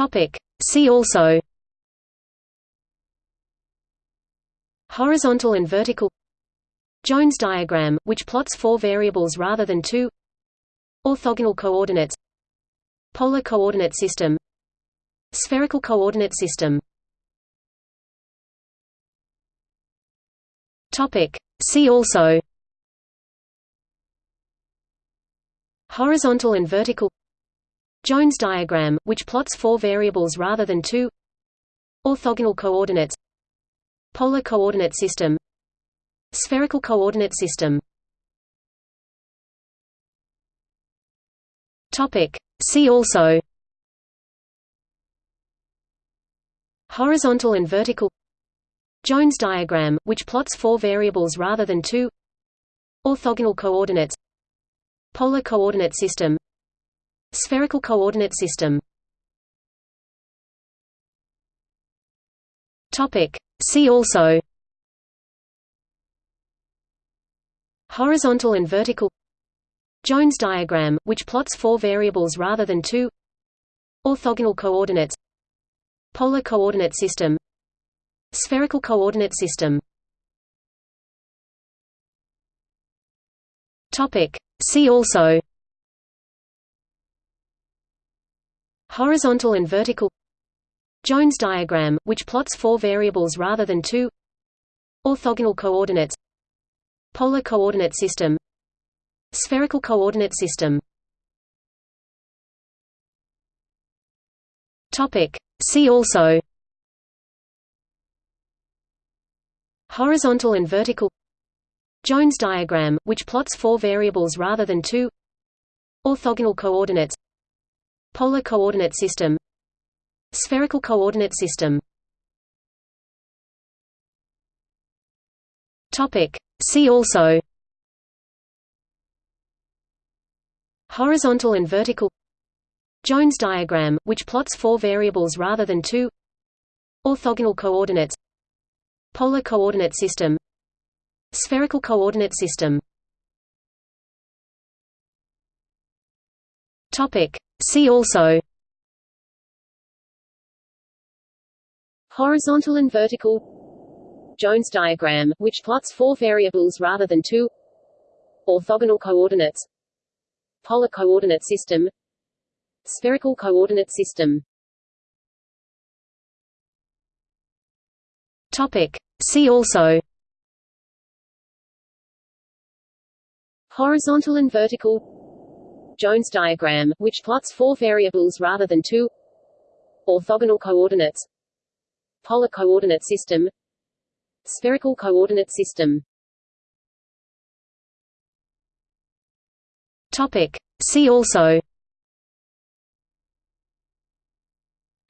Topic. See also Horizontal and vertical Jones diagram, which plots four variables rather than two Orthogonal coordinates Polar coordinate system Spherical coordinate system Topic. See also Horizontal and vertical Jones diagram, which plots four variables rather than two. Orthogonal coordinates. Polar coordinate system. Spherical coordinate system. Topic. See also. Horizontal and vertical. Jones diagram, which plots four variables rather than two. Orthogonal coordinates. Polar coordinate system Spherical coordinate system. See also. Horizontal and vertical. Jones diagram, which plots four variables rather than two. Orthogonal coordinates. Polar coordinate system. Spherical coordinate system. See also Horizontal and vertical Jones diagram, which plots four variables rather than two Orthogonal coordinates Polar coordinate system Spherical coordinate system Topic. See also Horizontal and vertical Jones diagram, which plots four variables rather than two Orthogonal coordinates Polar coordinate system. Spherical coordinate system. Topic. See also. Horizontal and vertical. Jones diagram, which plots four variables rather than two. Orthogonal coordinates. Polar coordinate system. Spherical coordinate system Topic. See also. Horizontal and vertical. Jones diagram, which plots four variables rather than two. Orthogonal coordinates. Polar coordinate system. Spherical coordinate system. Topic. See also. Horizontal and vertical Jones diagram, which plots four variables rather than two. Orthogonal coordinates. Polar coordinate system. Spherical coordinate system. Topic. See also.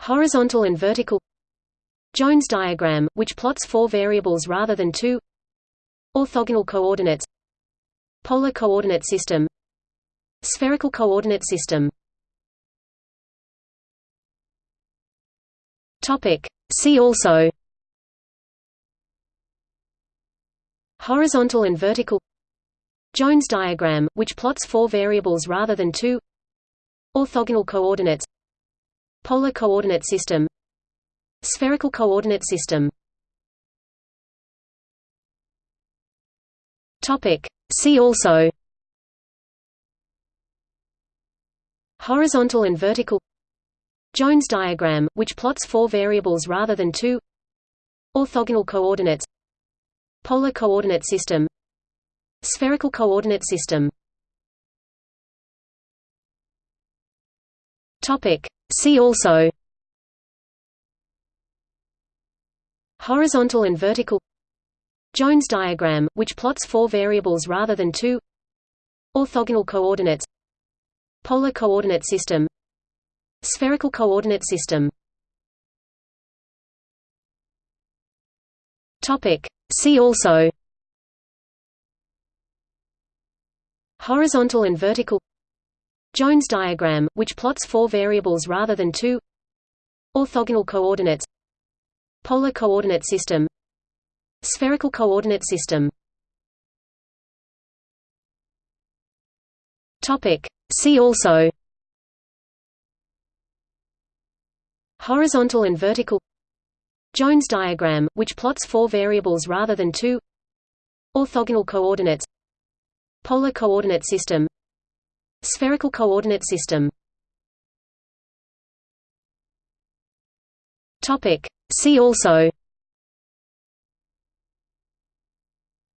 Horizontal and vertical. Jones diagram, which plots four variables rather than two. Orthogonal coordinates. Polar coordinate system Spherical coordinate system. See also. Horizontal and vertical. Jones diagram, which plots four variables rather than two. Orthogonal coordinates. Polar coordinate system. Spherical coordinate system. See also Horizontal and vertical Jones diagram, which plots four variables rather than two Orthogonal coordinates Polar coordinate system Spherical coordinate system. See also Horizontal and vertical Jones diagram, which plots four variables rather than two Orthogonal coordinates Polar coordinate system. Spherical coordinate system. Topic. See also. Horizontal and vertical. Jones diagram, which plots four variables rather than two. Orthogonal coordinates. Polar coordinate system. Spherical coordinate system. Topic. See also Horizontal and vertical Jones diagram, which plots four variables rather than two Orthogonal coordinates Polar coordinate system Spherical coordinate system. See also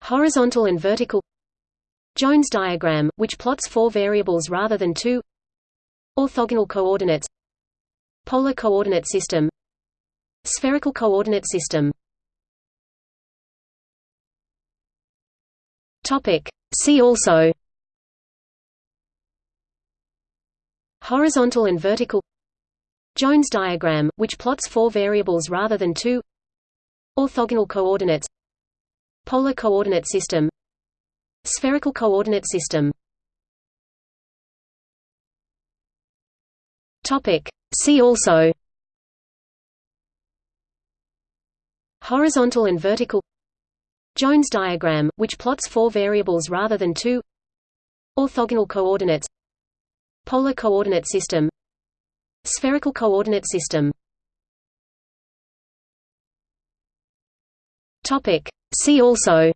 Horizontal and vertical Jones diagram, which plots four variables rather than two. Orthogonal coordinates. Polar coordinate system. Spherical coordinate system. Topic. See also. Horizontal and vertical. Jones diagram, which plots four variables rather than two. Orthogonal coordinates. Polar coordinate system Spherical coordinate system. See also. Horizontal and vertical. Jones diagram, which plots four variables rather than two. Orthogonal coordinates. Polar coordinate system. Spherical coordinate system. See also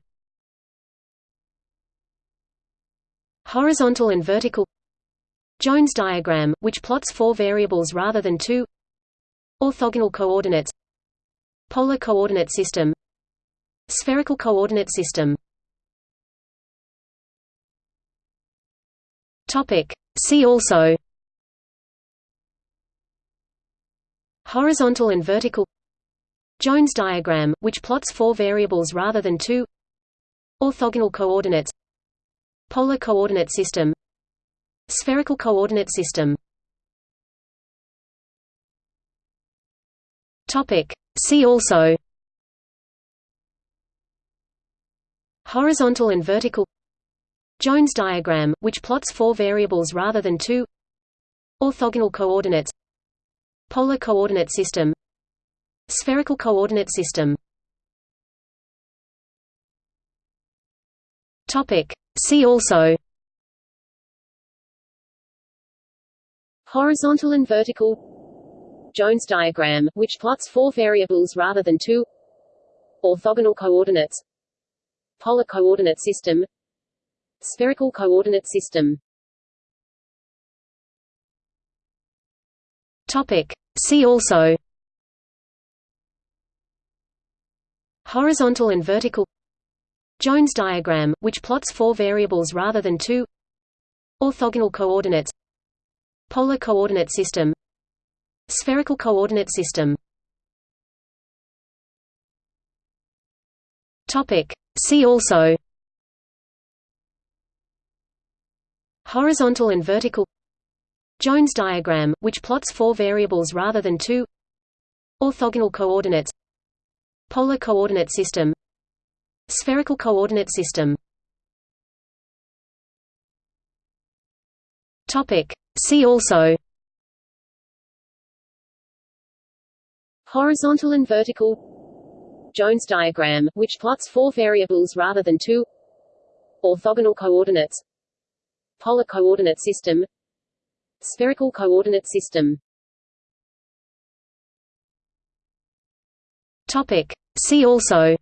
Horizontal and vertical Jones diagram, which plots four variables rather than two Orthogonal coordinates Polar coordinate system Spherical coordinate system. See also Horizontal and vertical Jones diagram, which plots four variables rather than two Orthogonal coordinates Polar coordinate system. Spherical coordinate system. Topic. See also. Horizontal and vertical. Jones diagram, which plots four variables rather than two. Orthogonal coordinates. Polar coordinate system. Spherical coordinate system Topic. See also. Horizontal and vertical. Jones diagram, which plots four variables rather than two. Orthogonal coordinates. Polar coordinate system. Spherical coordinate system. Topic. See also. Horizontal and vertical Jones diagram, which plots four variables rather than two. Orthogonal coordinates. Polar coordinate system. Spherical coordinate system. Topic. See also. Horizontal and vertical. Jones diagram, which plots four variables rather than two. Orthogonal coordinates. Polar coordinate system Spherical coordinate system. Topic. See also. Horizontal and vertical. Jones diagram, which plots four variables rather than two. Orthogonal coordinates. Polar coordinate system. Spherical coordinate system. Topic. See also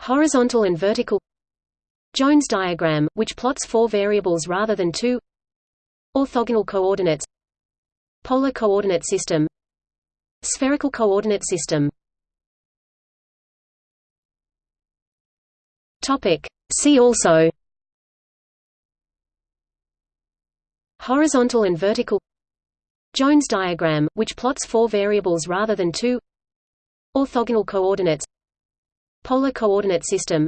Horizontal and vertical Jones diagram, which plots four variables rather than two Orthogonal coordinates Polar coordinate system Spherical coordinate system. See also Horizontal and vertical Jones diagram, which plots four variables rather than two Orthogonal coordinates Polar coordinate system.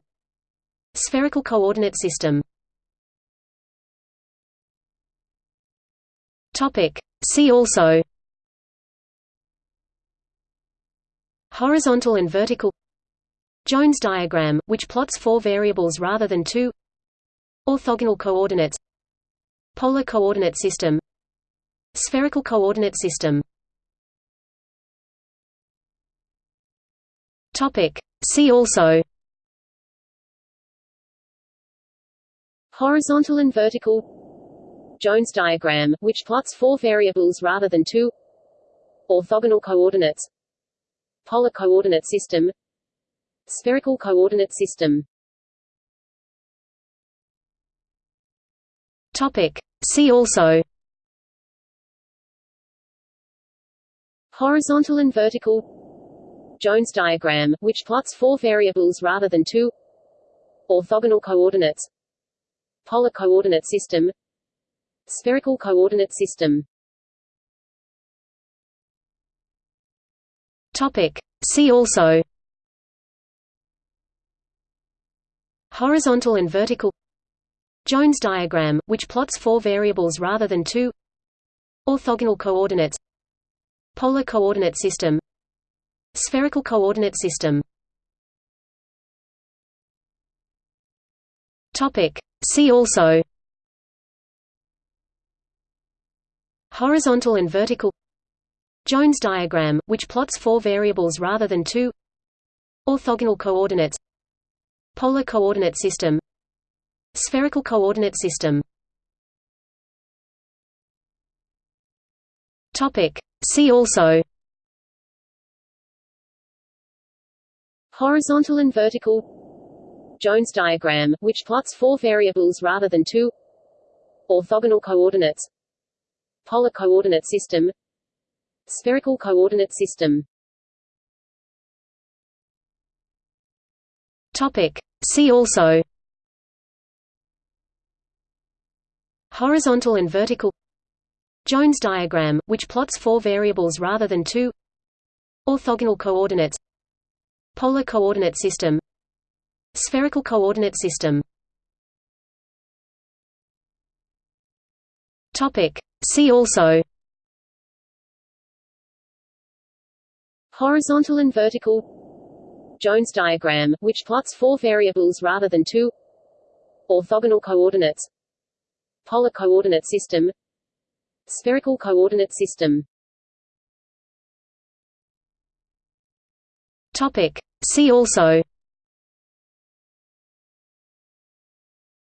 Spherical coordinate system. Topic. See also. Horizontal and vertical. Jones diagram, which plots four variables rather than two. Orthogonal coordinates. Polar coordinate system. Spherical coordinate system. Topic. See also Horizontal and vertical Jones diagram, which plots four variables rather than two orthogonal coordinates polar coordinate system spherical coordinate system Topic. See also Horizontal and vertical Jones diagram, which plots four variables rather than two. Orthogonal coordinates. Polar coordinate system. Spherical coordinate system. Topic. See also. Horizontal and vertical. Jones diagram, which plots four variables rather than two. Orthogonal coordinates. Polar coordinate system Spherical coordinate system. See also. Horizontal and vertical. Jones diagram, which plots four variables rather than two. Orthogonal coordinates. Polar coordinate system. Spherical coordinate system. See also Horizontal and vertical Jones diagram, which plots four variables rather than two Orthogonal coordinates Polar coordinate system Spherical coordinate system Topic. See also Horizontal and vertical Jones diagram, which plots four variables rather than two Orthogonal coordinates Polar coordinate system. Spherical coordinate system. Topic. See also. Horizontal and vertical. Jones diagram, which plots four variables rather than two. Orthogonal coordinates. Polar coordinate system. Spherical coordinate system Topic. See also.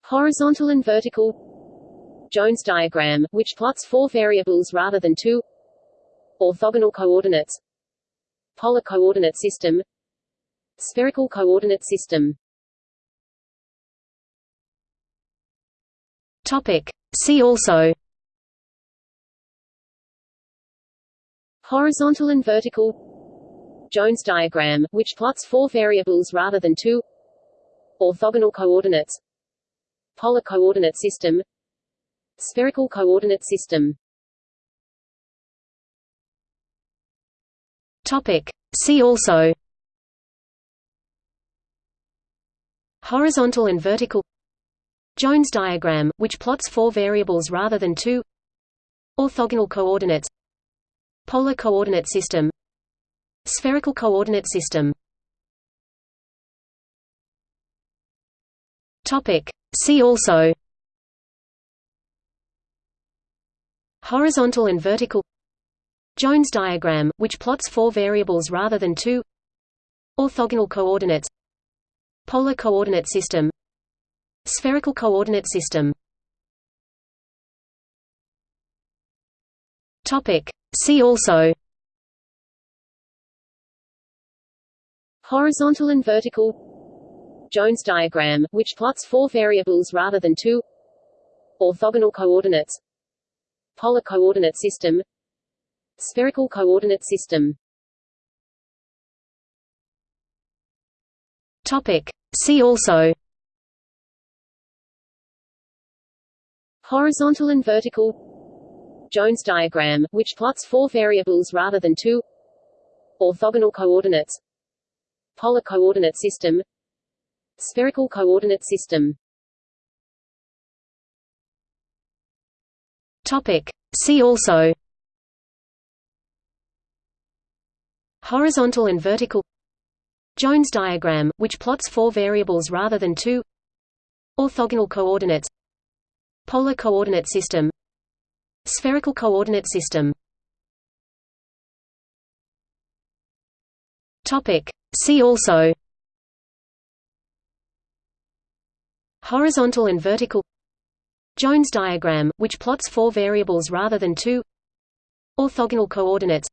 Horizontal and vertical. Jones diagram, which plots four variables rather than two. Orthogonal coordinates. Polar coordinate system. Spherical coordinate system. Topic. See also. Horizontal and vertical Jones diagram, which plots four variables rather than two. Orthogonal coordinates. Polar coordinate system. Spherical coordinate system. Topic. See also. Horizontal and vertical. Jones diagram, which plots four variables rather than two. Orthogonal coordinates. Polar coordinate system Spherical coordinate system. See also. Horizontal and vertical. Jones diagram, which plots four variables rather than two. Orthogonal coordinates. Polar coordinate system. Spherical coordinate system. See also Horizontal and vertical Jones diagram, which plots four variables rather than two Orthogonal coordinates Polar coordinate system Spherical coordinate system Topic. See also Horizontal and vertical Jones diagram, which plots four variables rather than two Orthogonal coordinates Polar coordinate system Spherical coordinate system. Topic. See also. Horizontal and vertical. Jones diagram, which plots four variables rather than two. Orthogonal coordinates Polar coordinate system. Spherical coordinate system. Topic. See also Horizontal and vertical Jones diagram, which plots four variables rather than two Orthogonal coordinates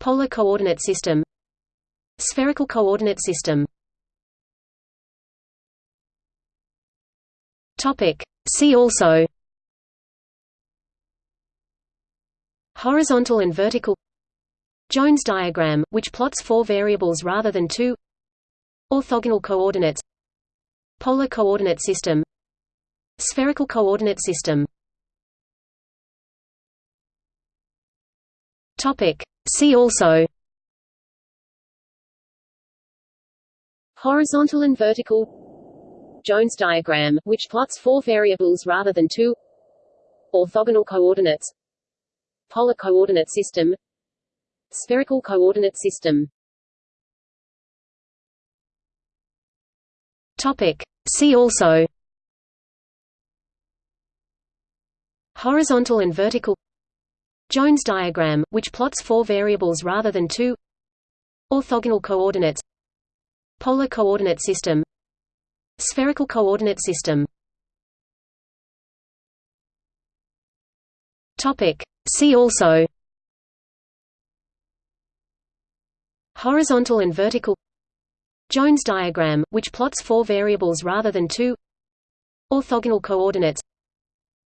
Polar coordinate system Spherical coordinate system. See also Horizontal and vertical Jones diagram, which plots four variables rather than two. Orthogonal coordinates. Polar coordinate system. Spherical coordinate system. Topic. See also. Horizontal and vertical. Jones diagram, which plots four variables rather than two. Orthogonal coordinates. Polar coordinate system Spherical coordinate system. Topic. See also. Horizontal and vertical. Jones diagram, which plots four variables rather than two. Orthogonal coordinates Polar coordinate system. Spherical coordinate system. Topic. See also Horizontal and vertical Jones diagram, which plots four variables rather than two Orthogonal coordinates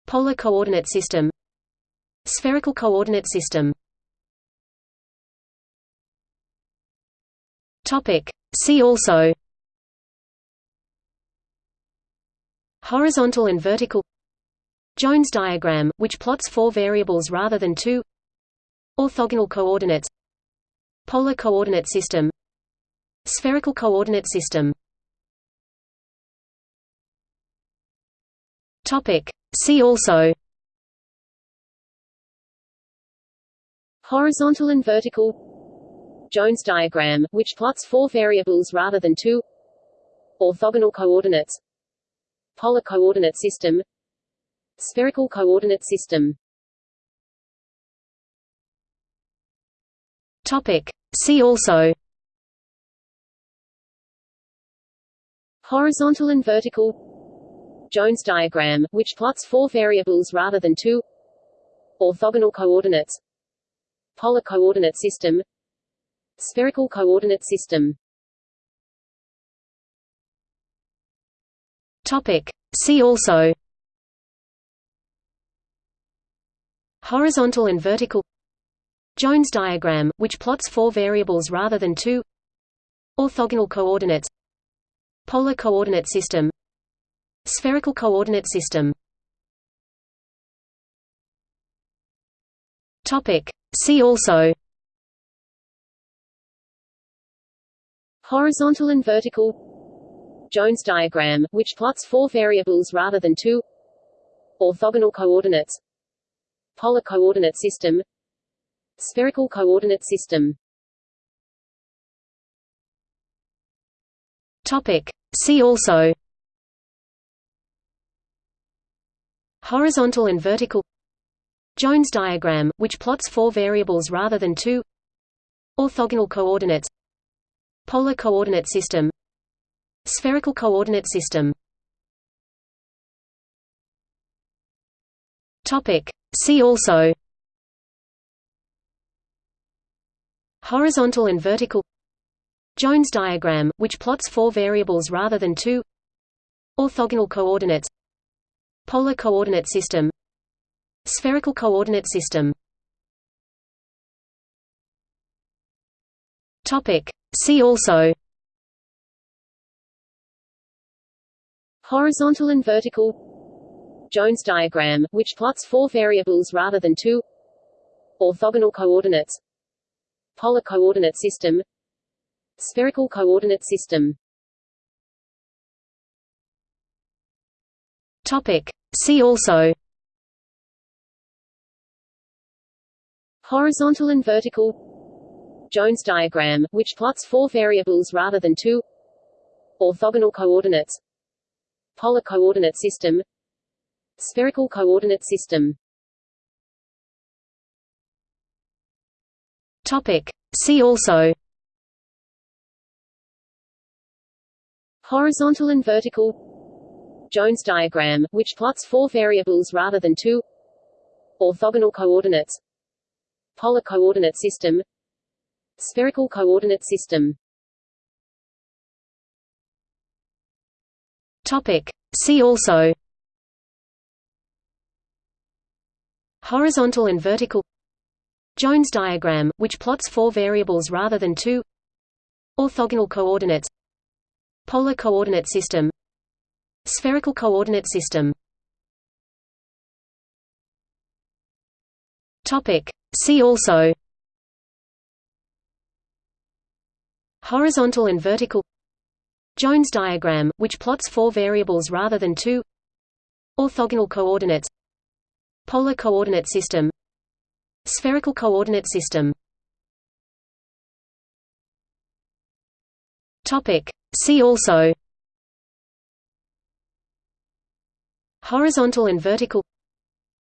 Polar coordinate system Spherical coordinate system. See also Horizontal and vertical Jones diagram, which plots four variables rather than two Orthogonal coordinates Polar coordinate system. Spherical coordinate system. Topic. See also. Horizontal and vertical. Jones diagram, which plots four variables rather than two. Orthogonal coordinates. Polar coordinate system. Spherical coordinate system Topic. See also. Horizontal and vertical. Jones diagram, which plots four variables rather than two. Orthogonal coordinates. Polar coordinate system. Spherical coordinate system. Topic. See also. Horizontal and vertical Jones diagram, which plots four variables rather than two. Orthogonal coordinates. Polar coordinate system. Spherical coordinate system. Topic. See also. Horizontal and vertical. Jones diagram, which plots four variables rather than two. Orthogonal coordinates. Polar coordinate system Spherical coordinate system. Topic. See also. Horizontal and vertical. Jones diagram, which plots four variables rather than two. Orthogonal coordinates Polar coordinate system. Spherical coordinate system. Topic. See also Horizontal and vertical Jones diagram, which plots four variables rather than two Orthogonal coordinates Polar coordinate system Spherical coordinate system. See also Horizontal and vertical Jones diagram, which plots four variables rather than two Orthogonal coordinates Polar coordinate system Spherical coordinate system. Topic. See also. Horizontal and vertical. Jones diagram, which plots four variables rather than two. Orthogonal coordinates. Polar coordinate system. Spherical coordinate system Topic. See also. Horizontal and vertical. Jones diagram, which plots four variables rather than two. Orthogonal coordinates. Polar coordinate system. Spherical coordinate system. Topic. See also. Horizontal and vertical Jones diagram, which plots four variables rather than two. Orthogonal coordinates. Polar coordinate system. Spherical coordinate system. Topic. See also. Horizontal and vertical. Jones diagram, which plots four variables rather than two. Orthogonal coordinates. Polar coordinate system Spherical coordinate system. See also. Horizontal and vertical.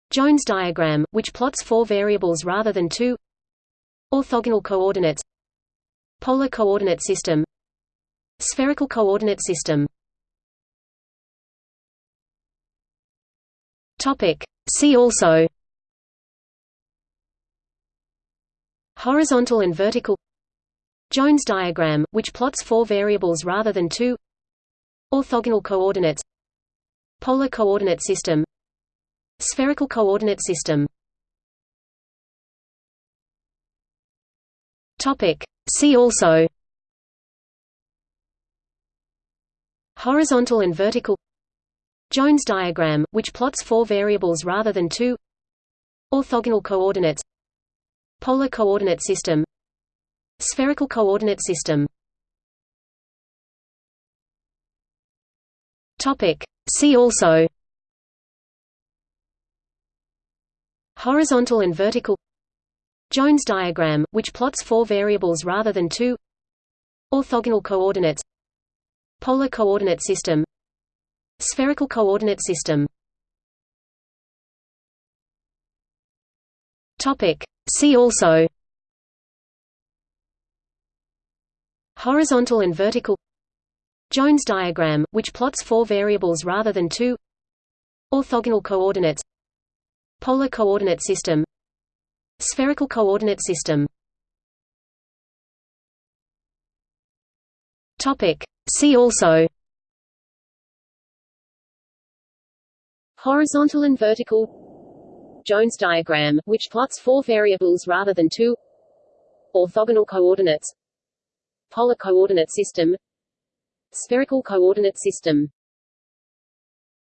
Jones diagram, which plots four variables rather than two. Orthogonal coordinates. Polar coordinate system. Spherical coordinate system. See also Horizontal and vertical Jones diagram, which plots four variables rather than two Orthogonal coordinates Polar coordinate system Spherical coordinate system. See also Horizontal and vertical Jones diagram, which plots four variables rather than two Orthogonal coordinates Polar coordinate system. Spherical coordinate system. Topic. See also. Horizontal and vertical. Jones diagram, which plots four variables rather than two. Orthogonal coordinates. Polar coordinate system. Spherical coordinate system. Topic. See also Horizontal and vertical Jones diagram, which plots four variables rather than two Orthogonal coordinates Polar coordinate system Spherical coordinate system. See also Horizontal and vertical Jones diagram, which plots four variables rather than two. Orthogonal coordinates. Polar coordinate system. Spherical coordinate system